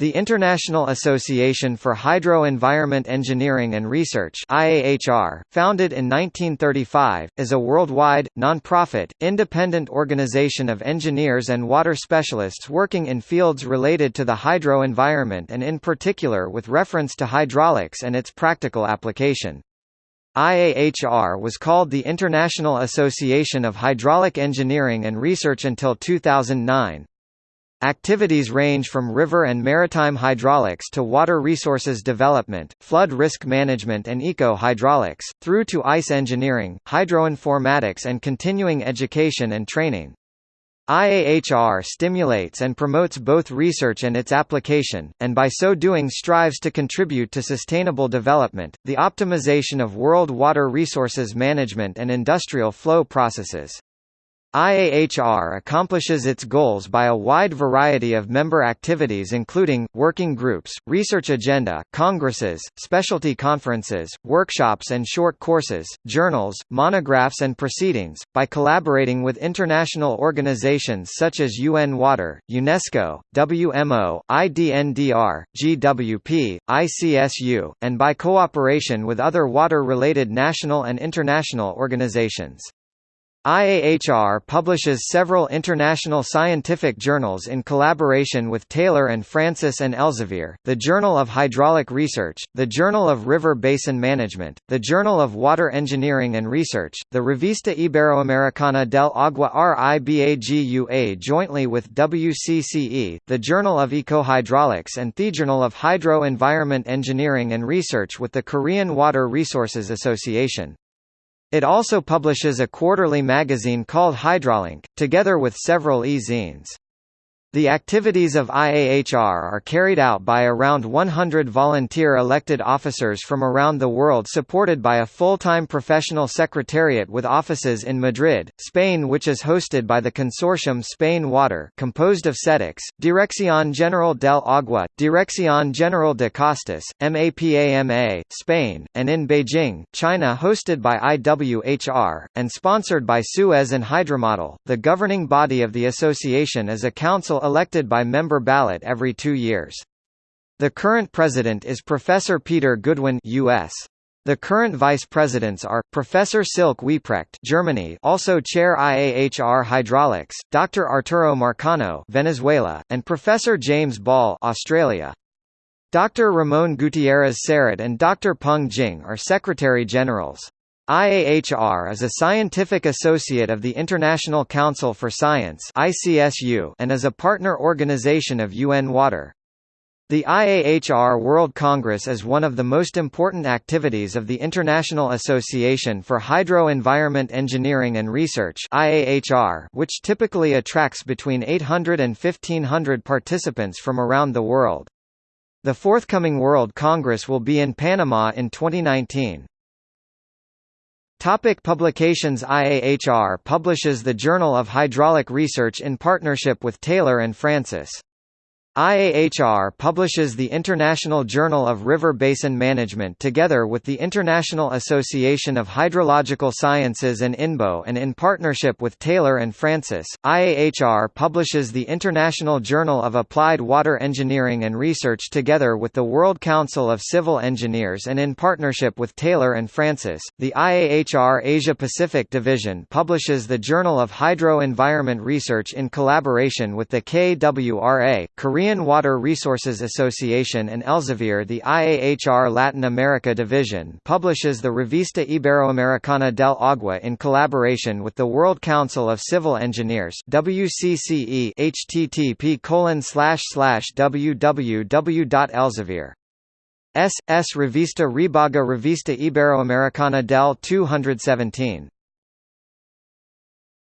The International Association for Hydro-Environment Engineering and Research IAHR, founded in 1935, is a worldwide, non-profit, independent organization of engineers and water specialists working in fields related to the hydro environment and in particular with reference to hydraulics and its practical application. IAHR was called the International Association of Hydraulic Engineering and Research until 2009. Activities range from river and maritime hydraulics to water resources development, flood risk management and eco-hydraulics, through to ice engineering, hydroinformatics and continuing education and training. IAHR stimulates and promotes both research and its application, and by so doing strives to contribute to sustainable development, the optimization of world water resources management and industrial flow processes. IAHR accomplishes its goals by a wide variety of member activities including, working groups, research agenda, congresses, specialty conferences, workshops and short courses, journals, monographs and proceedings, by collaborating with international organizations such as UN Water, UNESCO, WMO, IDNDR, GWP, ICSU, and by cooperation with other water-related national and international organizations. IAHR publishes several international scientific journals in collaboration with Taylor and Francis and Elsevier, the Journal of Hydraulic Research, the Journal of River Basin Management, the Journal of Water Engineering and Research, the Revista Iberoamericana del Agua RIBAGUA jointly with WCCE, the Journal of Ecohydraulics and the Journal of Hydro Environment Engineering and Research with the Korean Water Resources Association. It also publishes a quarterly magazine called Hydrolink, together with several e-zines. The activities of IAHR are carried out by around 100 volunteer elected officers from around the world supported by a full-time professional secretariat with offices in Madrid, Spain which is hosted by the consortium Spain Water composed of CEDEX, Dirección General del Agua, Dirección General de Costas, MAPAMA, Spain, and in Beijing, China hosted by IWHR, and sponsored by Suez and Hydromodel. The governing body of the association is a council elected by member ballot every two years. The current president is Professor Peter Goodwin US. The current vice presidents are Professor Silke Wieprecht, Germany, also Chair IAHR Hydraulics, Dr. Arturo Marcano, Venezuela, and Professor James Ball, Australia. Dr. Ramon Gutierrez Serret and Dr. Peng Jing are Secretary Generals. IAHR is a scientific associate of the International Council for Science and is a partner organization of UN Water. The IAHR World Congress is one of the most important activities of the International Association for Hydro-Environment Engineering and Research which typically attracts between 800 and 1500 participants from around the world. The forthcoming World Congress will be in Panama in 2019. Topic publications IAHR publishes the Journal of Hydraulic Research in partnership with Taylor and Francis. IAHR publishes the International Journal of River Basin Management together with the International Association of Hydrological Sciences and INBO and in partnership with Taylor and Francis. IAHR publishes the International Journal of Applied Water Engineering and Research together with the World Council of Civil Engineers and in partnership with Taylor and Francis. The IAHR Asia Pacific Division publishes the Journal of Hydro Environment Research in collaboration with the KWRA, Korean Korean Water Resources Association and Elsevier the IAHR Latin America Division publishes the Revista Iberoamericana del Agua in collaboration with the World Council of Civil Engineers WCCE http www.elsevier S. S. Revista Ribagua Revista Iberoamericana del 217